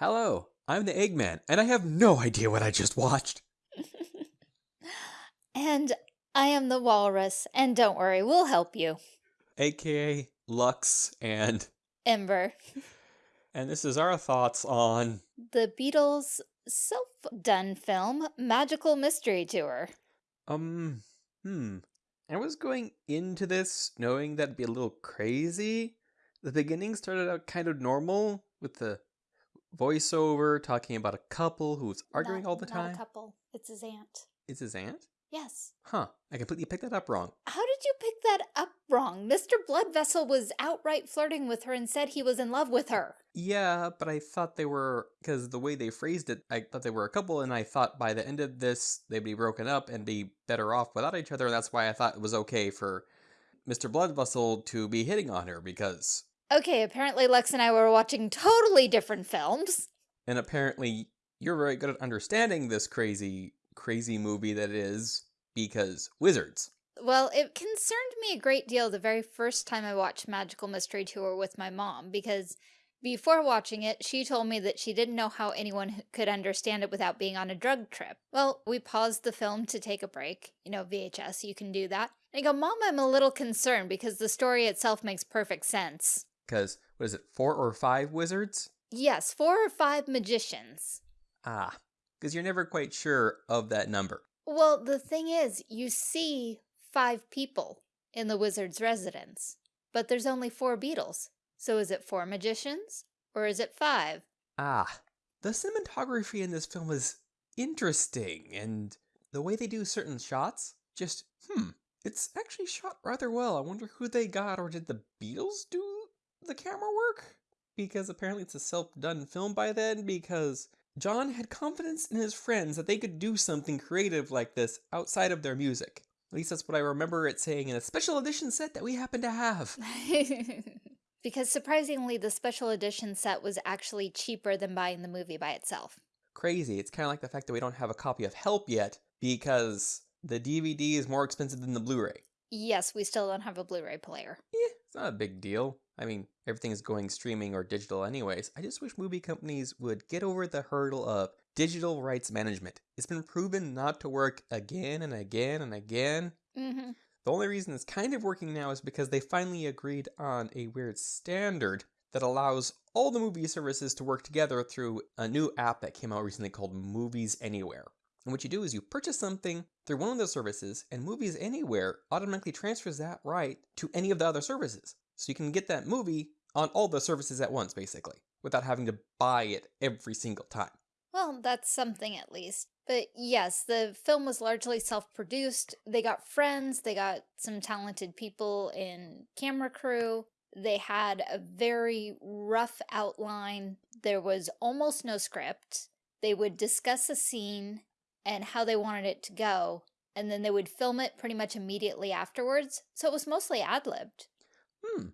Hello, I'm the Eggman, and I have no idea what I just watched. and I am the walrus, and don't worry, we'll help you. AKA Lux and Ember. And this is our thoughts on the Beatles' self-done film, Magical Mystery Tour. Um, hmm. I was going into this knowing that'd be a little crazy. The beginning started out kind of normal with the voiceover talking about a couple who's arguing not, all the time. Not a couple. It's his aunt. It's his aunt? Yes. Huh. I completely picked that up wrong. How did you pick that up wrong? Mr. Bloodvessel was outright flirting with her and said he was in love with her. Yeah, but I thought they were, because the way they phrased it, I thought they were a couple, and I thought by the end of this, they'd be broken up and be better off without each other, and that's why I thought it was okay for Mr. Bloodvessel to be hitting on her, because... Okay, apparently Lex and I were watching totally different films. And apparently you're very good at understanding this crazy crazy movie that is because wizards. Well, it concerned me a great deal the very first time I watched Magical Mystery Tour with my mom because before watching it, she told me that she didn't know how anyone could understand it without being on a drug trip. Well, we paused the film to take a break. You know, VHS, you can do that. And I go, Mom, I'm a little concerned because the story itself makes perfect sense. Because, what is it, four or five wizards? Yes, four or five magicians. Ah, because you're never quite sure of that number. Well, the thing is, you see five people in the wizard's residence, but there's only four Beatles. So is it four magicians or is it five? Ah, the cinematography in this film is interesting and the way they do certain shots, just, hmm, it's actually shot rather well. I wonder who they got or did the Beatles do the camera work? Because apparently it's a self-done film by then because John had confidence in his friends that they could do something creative like this outside of their music. At least that's what I remember it saying in a special edition set that we happen to have. because surprisingly, the special edition set was actually cheaper than buying the movie by itself. Crazy. It's kind of like the fact that we don't have a copy of Help yet because the DVD is more expensive than the Blu-ray. Yes, we still don't have a Blu-ray player. Yeah, it's not a big deal. I mean, everything's going streaming or digital anyways. I just wish movie companies would get over the hurdle of digital rights management. It's been proven not to work again and again and again. Mm -hmm. The only reason it's kind of working now is because they finally agreed on a weird standard that allows all the movie services to work together through a new app that came out recently called Movies Anywhere. And what you do is you purchase something through one of the services, and Movies Anywhere automatically transfers that right to any of the other services. So you can get that movie on all the services at once, basically, without having to buy it every single time. Well, that's something at least. But yes, the film was largely self-produced. They got friends, they got some talented people in camera crew. They had a very rough outline. There was almost no script. They would discuss a scene and how they wanted it to go, and then they would film it pretty much immediately afterwards. So it was mostly ad-libbed. Hmm.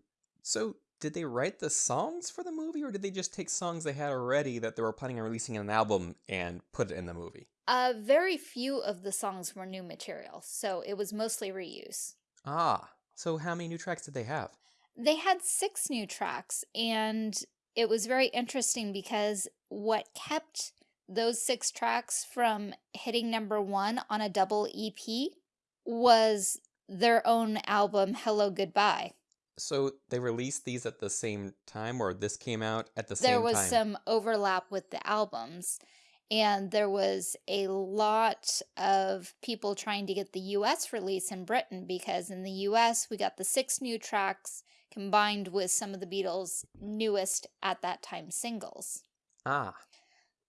So did they write the songs for the movie or did they just take songs they had already that they were planning on releasing in an album and put it in the movie? Uh, very few of the songs were new material, so it was mostly reuse. Ah, so how many new tracks did they have? They had six new tracks, and it was very interesting because what kept those six tracks from hitting number one on a double EP was their own album, Hello Goodbye. So they released these at the same time, or this came out at the there same time? There was some overlap with the albums, and there was a lot of people trying to get the US release in Britain because in the US we got the six new tracks combined with some of the Beatles' newest at that time singles. Ah.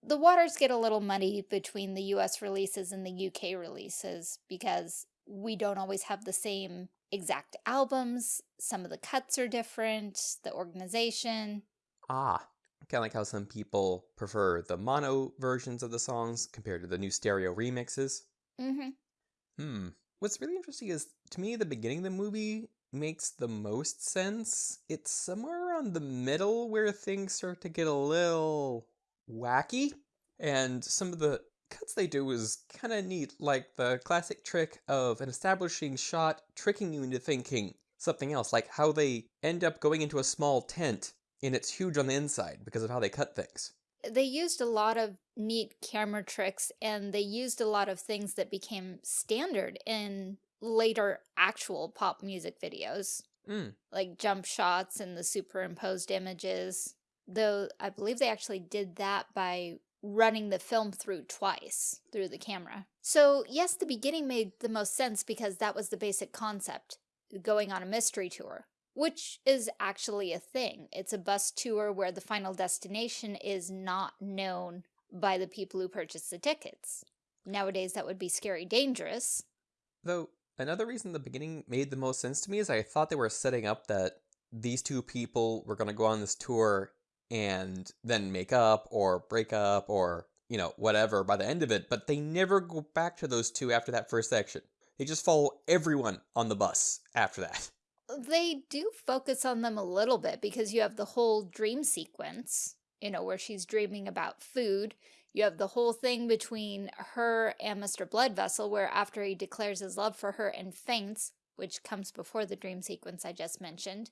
The waters get a little muddy between the US releases and the UK releases because we don't always have the same exact albums. Some of the cuts are different, the organization. Ah, kind of like how some people prefer the mono versions of the songs compared to the new stereo remixes. Mm-hmm. Hmm. What's really interesting is, to me, the beginning of the movie makes the most sense. It's somewhere around the middle where things start to get a little wacky. And some of the cuts they do is kind of neat, like the classic trick of an establishing shot tricking you into thinking something else, like how they end up going into a small tent and it's huge on the inside because of how they cut things. They used a lot of neat camera tricks and they used a lot of things that became standard in later actual pop music videos, Mm. like jump shots and the superimposed images. Though I believe they actually did that by running the film through twice through the camera. So yes, the beginning made the most sense because that was the basic concept, going on a mystery tour, which is actually a thing. It's a bus tour where the final destination is not known by the people who purchase the tickets. Nowadays, that would be scary dangerous. Though, another reason the beginning made the most sense to me is I thought they were setting up that these two people were going to go on this tour and then make up or break up or, you know, whatever by the end of it, but they never go back to those two after that first section. They just follow everyone on the bus after that. Uh, they do focus on them a little bit because you have the whole dream sequence, you know, where she's dreaming about food. You have the whole thing between her and Mr. Blood Vessel, where after he declares his love for her and faints, which comes before the dream sequence I just mentioned,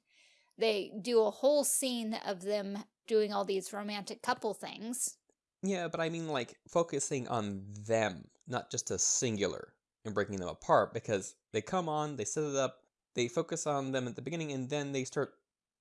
they do a whole scene of them doing all these romantic couple things. Yeah, but I mean, like, focusing on them, not just a singular, and breaking them apart, because they come on, they set it up, they focus on them at the beginning, and then they start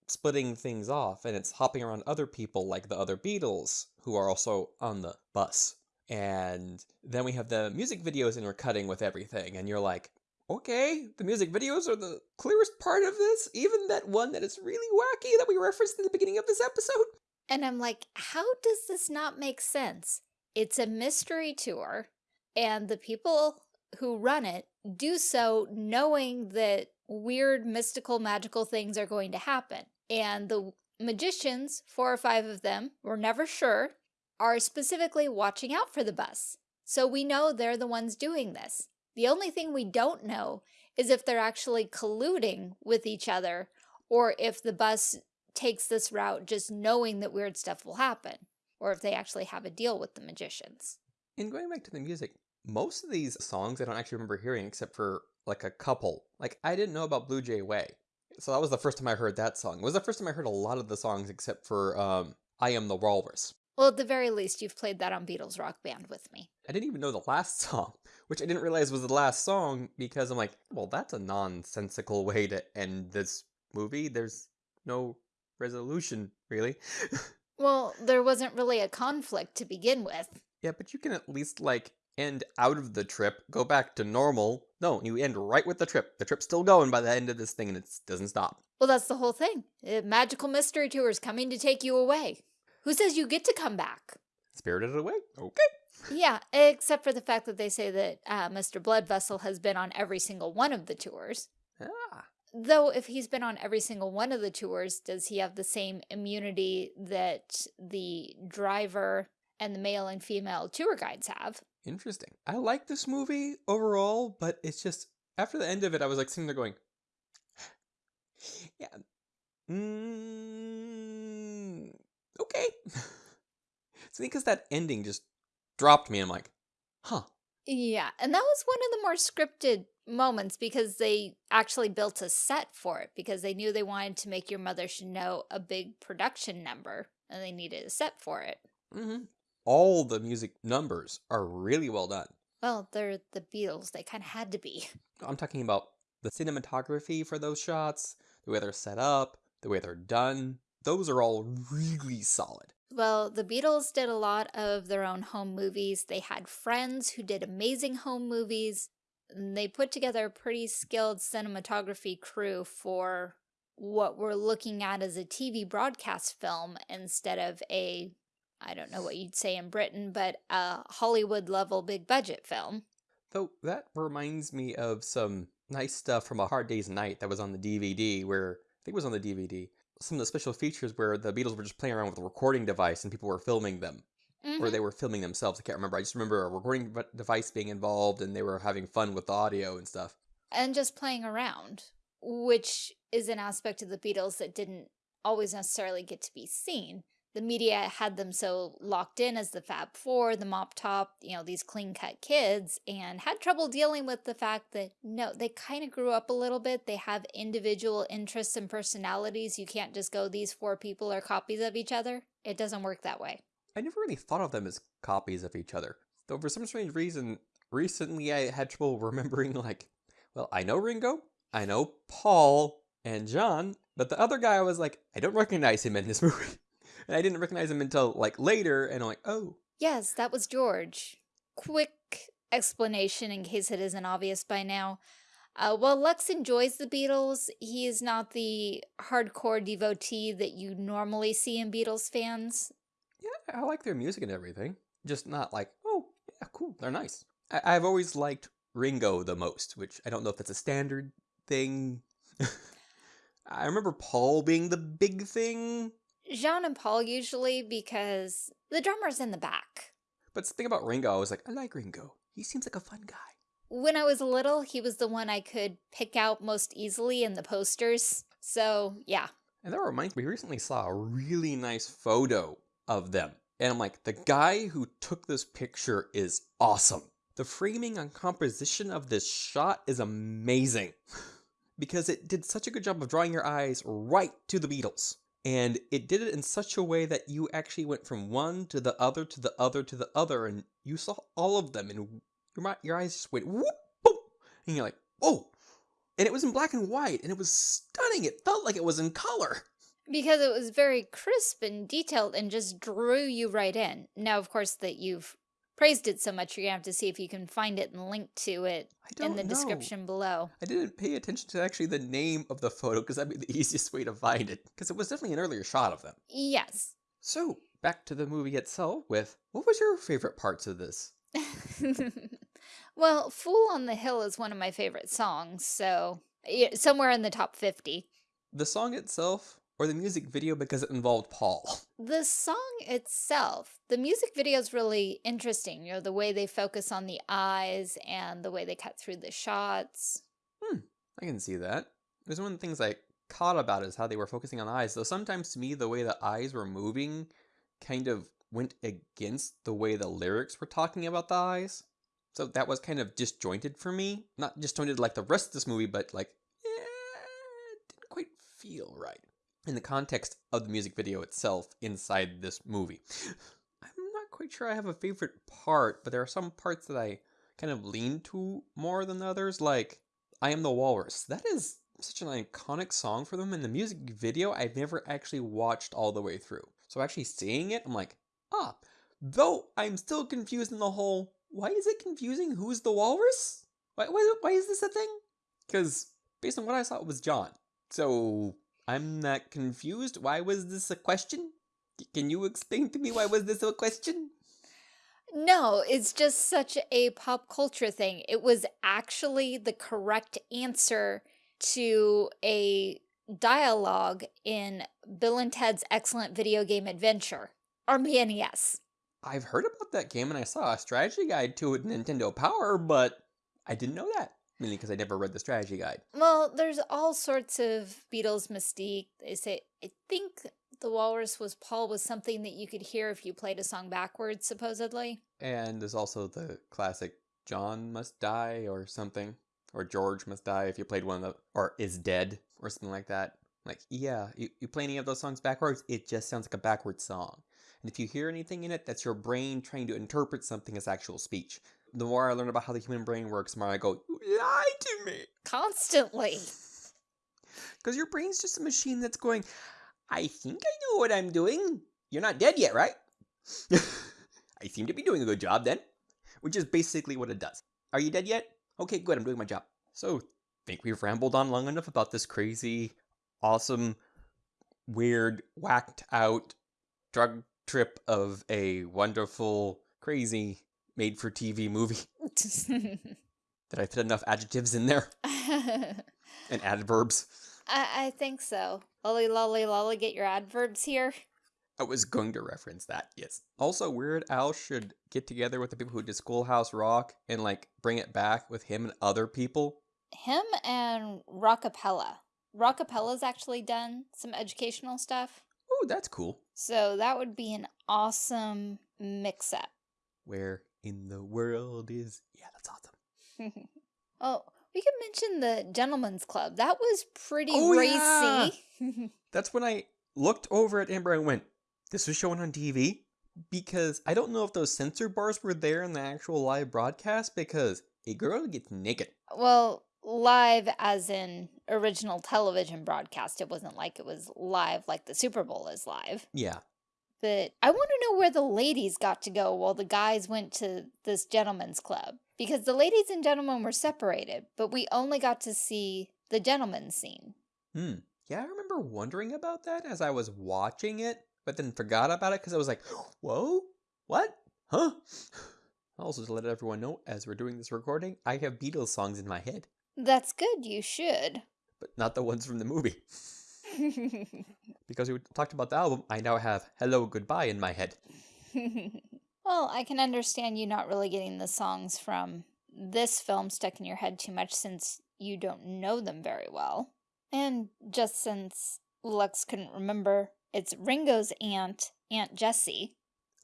splitting things off, and it's hopping around other people, like the other Beatles, who are also on the bus. And then we have the music videos intercutting with everything, and you're like, okay, the music videos are the clearest part of this, even that one that is really wacky that we referenced in the beginning of this episode. And I'm like, how does this not make sense? It's a mystery tour, and the people who run it do so knowing that weird, mystical, magical things are going to happen. And the magicians, four or five of them, we're never sure, are specifically watching out for the bus. So we know they're the ones doing this. The only thing we don't know is if they're actually colluding with each other or if the bus takes this route just knowing that weird stuff will happen or if they actually have a deal with the magicians. And going back to the music, most of these songs I don't actually remember hearing except for like a couple. Like I didn't know about Blue Jay Way. So that was the first time I heard that song. It was the first time I heard a lot of the songs except for um, I Am the Walrus. Well, at the very least, you've played that on Beatles Rock Band with me. I didn't even know the last song, which I didn't realize was the last song because I'm like, well, that's a nonsensical way to end this movie. There's no resolution, really. well, there wasn't really a conflict to begin with. Yeah, but you can at least, like, end out of the trip, go back to normal. No, you end right with the trip. The trip's still going by the end of this thing and it doesn't stop. Well, that's the whole thing. A magical mystery tour is coming to take you away. Who says you get to come back? Spirited Away? Okay. Yeah, except for the fact that they say that uh, Mr. Blood Vessel has been on every single one of the tours. Ah. Though, if he's been on every single one of the tours, does he have the same immunity that the driver and the male and female tour guides have? Interesting. I like this movie overall, but it's just after the end of it, I was like sitting there going, "Yeah, mm, okay." it's because that ending just dropped me. I'm like, "Huh." Yeah, and that was one of the more scripted moments because they actually built a set for it because they knew they wanted to make Your Mother Should Know a big production number and they needed a set for it. Mm-hmm. All the music numbers are really well done. Well, they're the Beatles. They kind of had to be. I'm talking about the cinematography for those shots, the way they're set up, the way they're done. Those are all really solid. Well, the Beatles did a lot of their own home movies. They had friends who did amazing home movies. They put together a pretty skilled cinematography crew for what we're looking at as a TV broadcast film instead of a, I don't know what you'd say in Britain, but a Hollywood level big budget film. Though that reminds me of some nice stuff from A Hard Day's Night that was on the DVD where, I think it was on the DVD, some of the special features where the Beatles were just playing around with a recording device and people were filming them. Mm -hmm. Or they were filming themselves. I can't remember. I just remember a recording device being involved and they were having fun with the audio and stuff. And just playing around, which is an aspect of the Beatles that didn't always necessarily get to be seen. The media had them so locked in as the Fab Four, the Mop Top, you know, these clean-cut kids, and had trouble dealing with the fact that, no, they kind of grew up a little bit. They have individual interests and personalities. You can't just go, these four people are copies of each other. It doesn't work that way. I never really thought of them as copies of each other. Though for some strange reason, recently I had trouble remembering, like, well, I know Ringo, I know Paul and John, but the other guy I was like, I don't recognize him in this movie. And I didn't recognize him until like later, and I'm like, oh. Yes, that was George. Quick explanation in case it isn't obvious by now. Uh, while Lex enjoys the Beatles, he is not the hardcore devotee that you normally see in Beatles fans. Yeah, I like their music and everything. Just not like, oh, yeah, cool, they're nice. I I've always liked Ringo the most, which I don't know if that's a standard thing. I remember Paul being the big thing. John and Paul usually because the drummer's in the back. But the thing about Ringo, I was like, I like Ringo. He seems like a fun guy. When I was little, he was the one I could pick out most easily in the posters. So, yeah. And that reminds me, we recently saw a really nice photo of them. And I'm like, the guy who took this picture is awesome. The framing and composition of this shot is amazing. because it did such a good job of drawing your eyes right to the Beatles. And it did it in such a way that you actually went from one to the other to the other to the other, and you saw all of them, and your, your eyes just went whoop, boom, and you're like, whoa. And it was in black and white, and it was stunning. It felt like it was in color. Because it was very crisp and detailed and just drew you right in. Now, of course, that you've praised it so much, you're to have to see if you can find it and link to it in the know. description below. I didn't pay attention to actually the name of the photo because that'd be the easiest way to find it because it was definitely an earlier shot of them. Yes. So, back to the movie itself with what was your favorite parts of this? well, Fool on the Hill is one of my favorite songs, so yeah, somewhere in the top 50. The song itself or the music video because it involved Paul? The song itself, the music video is really interesting. You know, the way they focus on the eyes and the way they cut through the shots. Hmm, I can see that. There's one of the things I caught about is how they were focusing on the eyes. Though sometimes to me, the way the eyes were moving kind of went against the way the lyrics were talking about the eyes. So that was kind of disjointed for me. Not disjointed like the rest of this movie, but like, yeah, it didn't quite feel right in the context of the music video itself inside this movie. I'm not quite sure I have a favorite part, but there are some parts that I kind of lean to more than others, like I Am the Walrus. That is such an iconic song for them, and the music video I've never actually watched all the way through. So actually seeing it, I'm like, ah, though I'm still confused in the whole, why is it confusing who's the walrus? Why, why, why is this a thing? Because based on what I saw, it was John. So I'm not confused. Why was this a question? Can you explain to me why was this a question? No, it's just such a pop culture thing. It was actually the correct answer to a dialogue in Bill and Ted's Excellent Video Game Adventure, or NES. I've heard about that game and I saw a strategy guide to it Nintendo Power, but I didn't know that. Mainly because I never read the strategy guide. Well, there's all sorts of Beatles mystique. They say, I think the walrus was Paul was something that you could hear if you played a song backwards, supposedly. And there's also the classic John must die or something. Or George must die if you played one of the, or is dead or something like that. Like, yeah, you, you play any of those songs backwards, it just sounds like a backwards song. And if you hear anything in it, that's your brain trying to interpret something as actual speech the more I learn about how the human brain works, the more I go, you lie to me. Constantly. Because your brain's just a machine that's going, I think I know what I'm doing. You're not dead yet, right? I seem to be doing a good job then. Which is basically what it does. Are you dead yet? Okay, good, I'm doing my job. So, think we've rambled on long enough about this crazy, awesome, weird, whacked out drug trip of a wonderful, crazy made for TV movie. Did I fit enough adjectives in there? and adverbs? I, I think so. Lolly, lolly, lolly, get your adverbs here. I was going to reference that, yes. Also, Weird Al should get together with the people who did Schoolhouse Rock and, like, bring it back with him and other people. Him and Rockapella. Rockapella's actually done some educational stuff. Oh, that's cool. So that would be an awesome mix-up. Where in the world is. Yeah, that's awesome. oh, we could mention the Gentleman's Club. That was pretty oh, racy. Yeah. that's when I looked over at Amber and went, This was shown on TV? because I don't know if those censor bars were there in the actual live broadcast because a girl gets naked. Well, live as in original television broadcast. It wasn't like it was live like the Super Bowl is live. Yeah. But I want to know where the ladies got to go while the guys went to this gentleman's club. Because the ladies and gentlemen were separated, but we only got to see the gentleman's scene. Hmm. Yeah, I remember wondering about that as I was watching it, but then forgot about it because I was like, whoa, what? Huh? Also, to let everyone know, as we're doing this recording, I have Beatles songs in my head, That's good, you should. but not the ones from the movie. Because we talked about the album, I now have Hello Goodbye in my head. well, I can understand you not really getting the songs from this film stuck in your head too much since you don't know them very well. And just since Lux couldn't remember, it's Ringo's aunt, Aunt Jessie.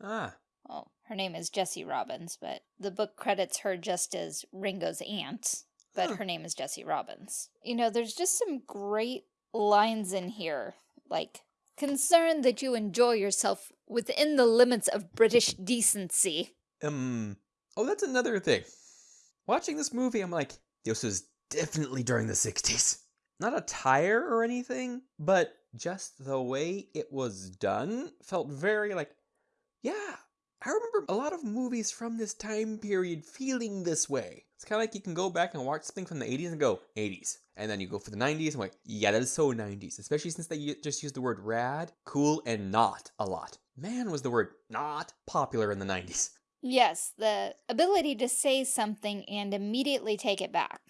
Ah, Well, her name is Jessie Robbins, but the book credits her just as Ringo's aunt, but Huh. her name is Jessie Robbins. You know, there's just some great lines in here, like, concerned that you enjoy yourself within the limits of British decency. um, oh, that's another thing. Watching this movie, I'm like, this was definitely during the 60s. Not attire or anything, but just the way it was done felt very like, yeah, I remember a lot of movies from this time period feeling this way. It's kind of like you can go back and watch something from the 80s and go, 80s. And then you go for the 90s and like, yeah, that is so 90s. Especially since they just used the word rad, cool, and not a lot. Man, was the word not popular in the 90s. Yes, the ability to say something and immediately take it back.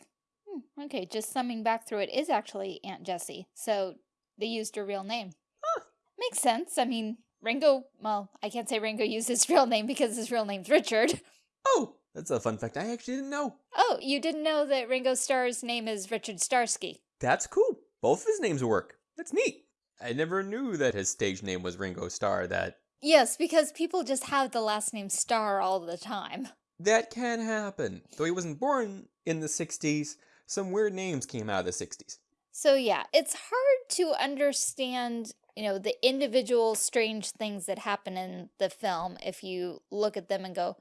Hmm, okay, just summing back through it is actually Aunt Jessie, so they used her real name. Huh. Makes sense. I mean, Ringo, well, I can't say Ringo used his real name because his real name's Richard. Oh, that's a fun fact I actually didn't know. Oh, you didn't know that Ringo Starr's name is Richard Starkey. That's cool. Both of his names work. That's neat. I never knew that his stage name was Ringo Starr. That Yes, because people just have the last name Starr all the time. that can happen. Though he wasn't born in the 60s, some weird names came out of the 60s. So yeah, it's hard to understand, you know, the individual strange things that happen in the film if you look at them and go,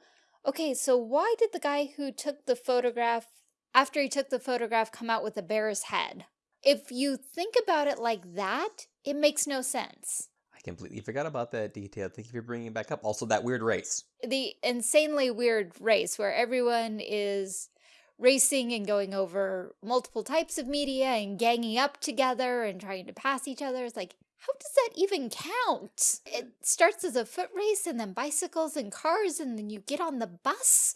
okay, so why did the guy who took the photograph, after he took the photograph, come out with a bear's head? If you think about it like that, it makes no sense. I completely forgot about that detail. Thank you for bringing it back up. Also, that weird race. The insanely weird race where everyone is racing and going over multiple types of media and ganging up together and trying to pass each other. It's like, how does that even count? It starts as a foot race and then bicycles and cars and then you get on the bus.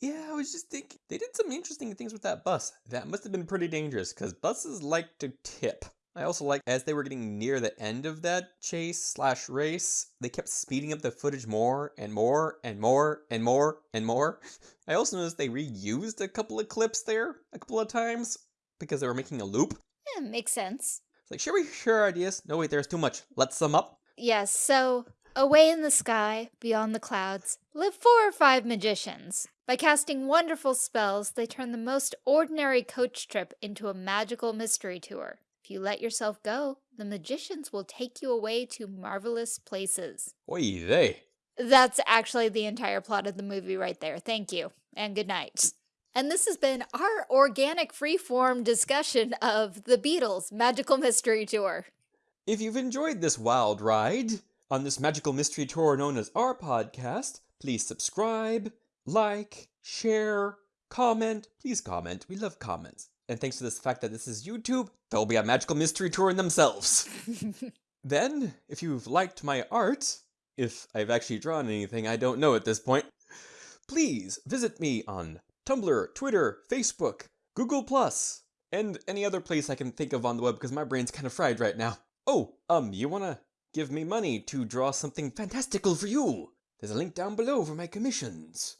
Yeah, I was just thinking they did some interesting things with that bus. That must have been pretty dangerous because buses like to tip. I also like as they were getting near the end of that chase slash race, they kept speeding up the footage more and more and more and more and more. I also noticed they reused a couple of clips there a couple of times because they were making a loop. Yeah, makes sense. It's like, shall we share ideas? No, wait, there's too much. Let's sum up. Yes, so away in the sky, beyond the clouds, live four or five magicians. By casting wonderful spells, they turn the most ordinary coach trip into a magical mystery tour. If you let yourself go, the magicians will take you away to marvelous places. Oy they. That's actually the entire plot of the movie right there. Thank you, and good night. And this has been our organic freeform discussion of the Beatles Magical Mystery Tour. If you've enjoyed this wild ride on this magical mystery tour known as our podcast, please subscribe, like, share, comment. Please comment. We love comments. And thanks to this fact that this is YouTube, there'll be a magical mystery tour in themselves. then, if you've liked my art, if I've actually drawn anything, I don't know at this point, please visit me on Tumblr, Twitter, Facebook, Google Plus, and any other place I can think of on the web because my brain's kind of fried right now. Oh, um, you wanna give me money to draw something fantastical for you? There's a link down below for my commissions.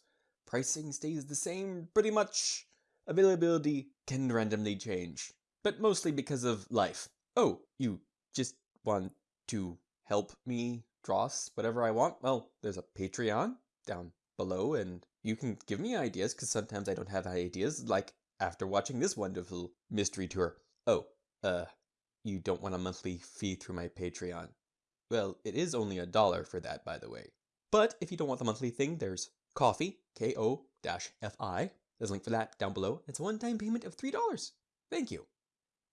Pricing stays the same pretty much. Availability can randomly change, but mostly because of life. Oh, you just want to help me draw whatever I want? Well, there's a Patreon down below, and you can give me ideas because sometimes I don't have ideas, like after watching this wonderful mystery tour. Oh, uh, you don't want a monthly fee through my Patreon. Well, it is only a dollar for that, by the way. But if you don't want the monthly thing, there's Ko-fi, K-O-F-I. There's a link for that down below. It's a one-time payment of $3. Thank you.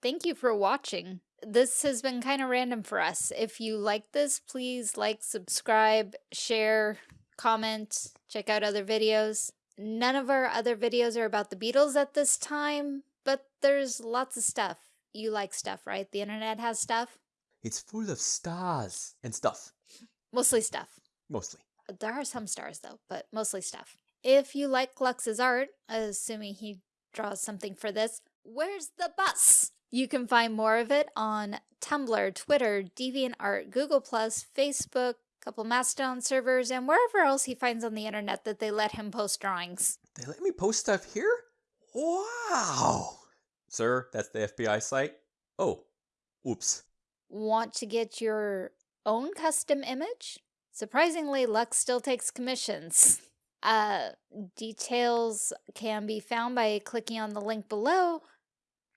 Thank you for watching. This has been kind of random for us. If you like this, please like, subscribe, share, comment, check out other videos. None of our other videos are about the Beatles at this time, but there's lots of stuff. You like stuff, right? The internet has stuff? It's full of stars and stuff. Mostly stuff. Mostly. There are some stars though, but mostly stuff. If you like Lux's art, assuming he draws something for this, where's the bus? You can find more of it on Tumblr, Twitter, DeviantArt, Google+, Facebook, couple Mastodon servers, and wherever else he finds on the internet that they let him post drawings. They let me post stuff here? Wow! Sir, that's the FBI site? Oh, oops. Want to get your own custom image? Surprisingly, Lux still takes commissions. Uh, details can be found by clicking on the link below.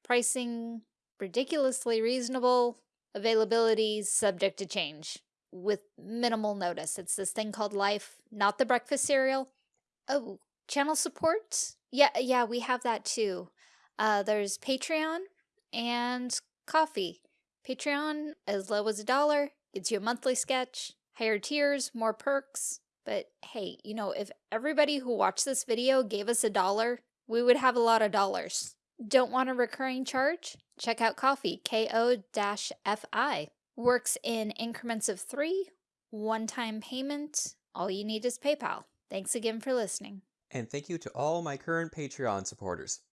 Pricing ridiculously reasonable. Availability subject to change with minimal notice. It's this thing called Life, not the breakfast cereal. Oh, channel support? Yeah, yeah, we have that too. Uh, there's Patreon and Ko-fi. Patreon, as low as a dollar, gets you a monthly sketch. Higher tiers, more perks. But hey, you know, if everybody who watched this video gave us a dollar, we would have a lot of dollars. Don't want a recurring charge? Check out Ko-fi. K-O-F-I. Works in increments of three, one-time payment. All you need is PayPal. Thanks again for listening. And thank you to all my current Patreon supporters.